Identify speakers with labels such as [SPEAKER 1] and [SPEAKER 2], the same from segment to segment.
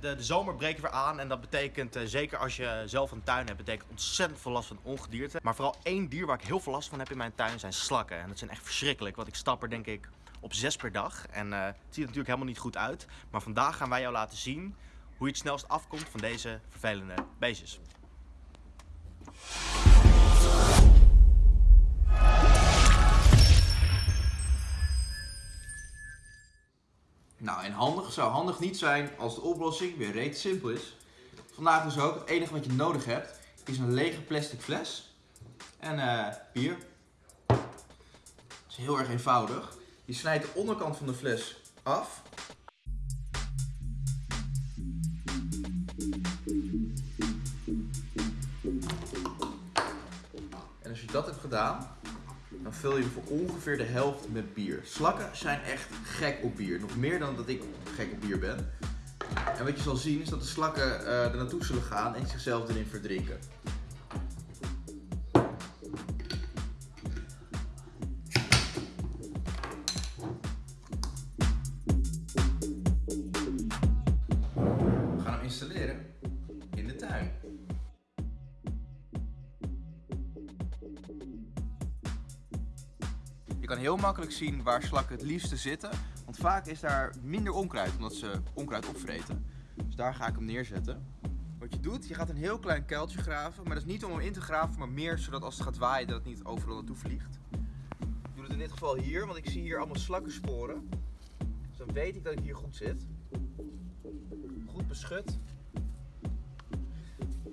[SPEAKER 1] De, de zomer breekt weer aan en dat betekent, eh, zeker als je zelf een tuin hebt, betekent ontzettend veel last van ongedierte. Maar vooral één dier waar ik heel veel last van heb in mijn tuin zijn slakken. En dat zijn echt verschrikkelijk, want ik stap er denk ik op zes per dag. En eh, het ziet er natuurlijk helemaal niet goed uit. Maar vandaag gaan wij jou laten zien hoe je het snelst afkomt van deze vervelende beestjes.
[SPEAKER 2] Nou, en handig zou handig niet zijn als de oplossing weer reet simpel is. Vandaag dus ook, het enige wat je nodig hebt is een lege plastic fles en eh, bier. Het is heel erg eenvoudig. Je snijdt de onderkant van de fles af. En als je dat hebt gedaan, dan vul je voor ongeveer de helft met bier. Slakken zijn echt gek op bier. Nog meer dan dat ik gek op bier ben. En wat je zal zien is dat de slakken eh, er naartoe zullen gaan en zichzelf erin verdrinken. We gaan hem installeren in de tuin. Kan heel makkelijk zien waar slakken het liefste zitten. Want vaak is daar minder onkruid, omdat ze onkruid opvreten. Dus daar ga ik hem neerzetten. Wat je doet, je gaat een heel klein kuiltje graven. Maar dat is niet om hem in te graven, maar meer zodat als het gaat waaien dat het niet overal naartoe vliegt. Ik doe het in dit geval hier, want ik zie hier allemaal slakkensporen. Dus dan weet ik dat ik hier goed zit. Goed beschut.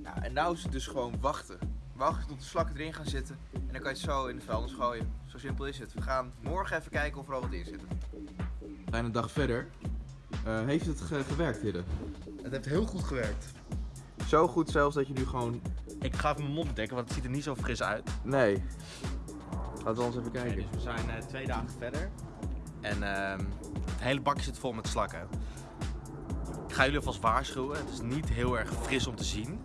[SPEAKER 2] Ja, en nou is het dus gewoon wachten. Wachten tot de slakken erin gaan zitten. En dan kan je het zo in de vuilnis gooien. Zo simpel is het. We gaan morgen even kijken of er al wat in zit. We zijn een dag verder. Eh, heeft het gewerkt, Hidde?
[SPEAKER 1] Het heeft heel goed gewerkt.
[SPEAKER 2] Zo goed zelfs dat je nu gewoon...
[SPEAKER 1] Ik ga even mijn mond bedekken, want het ziet er niet zo fris uit.
[SPEAKER 2] Nee. Laten we eens even kijken.
[SPEAKER 1] dus we zijn eh, twee dagen verder. En ehm, het hele bakje zit vol met slakken. Ik ga jullie alvast waarschuwen. Het is niet heel erg fris om te zien.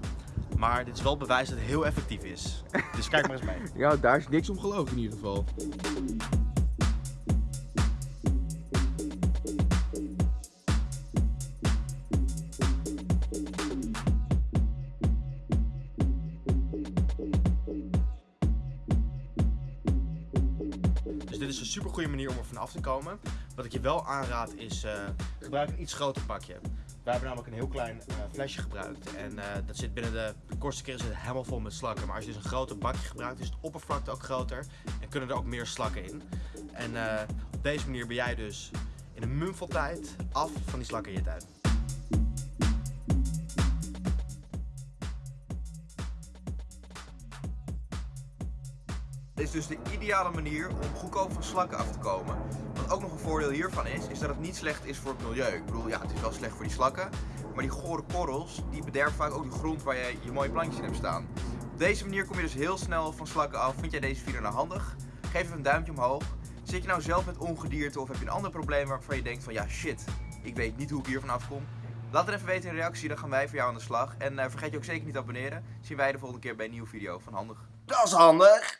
[SPEAKER 1] Maar dit is wel bewijs dat het heel effectief is. Dus kijk maar eens mee.
[SPEAKER 2] Ja, daar is niks om geloofd in ieder geval.
[SPEAKER 1] Dus dit is een super goede manier om er vanaf te komen. Wat ik je wel aanraad is, eh, gebruik een iets groter pakje. Wij hebben namelijk een heel klein eh, flesje gebruikt. En eh, dat zit binnen de, de kortste is het helemaal vol met slakken. Maar als je dus een groter bakje gebruikt, is het oppervlakte ook groter. En kunnen er ook meer slakken in. En eh, op deze manier ben jij dus in een mum tijd af van die slakken in je tuin.
[SPEAKER 2] Dit is dus de ideale manier om goedkoop van slakken af te komen. Wat ook nog een voordeel hiervan is, is dat het niet slecht is voor het milieu. Ik bedoel, ja, het is wel slecht voor die slakken. Maar die gore korrels, die bederven vaak ook de grond waar je je mooie plantjes in hebt staan. Op deze manier kom je dus heel snel van slakken af. Vind jij deze video nou handig? Geef even een duimpje omhoog. Zit je nou zelf met ongedierte of heb je een ander probleem waarvan je denkt van ja shit, ik weet niet hoe ik hier vanaf kom? Laat het even weten in de reactie, dan gaan wij voor jou aan de slag. En eh, vergeet je ook zeker niet te abonneren. Zien wij de volgende keer bij een nieuwe video van Handig.
[SPEAKER 1] Dat is handig!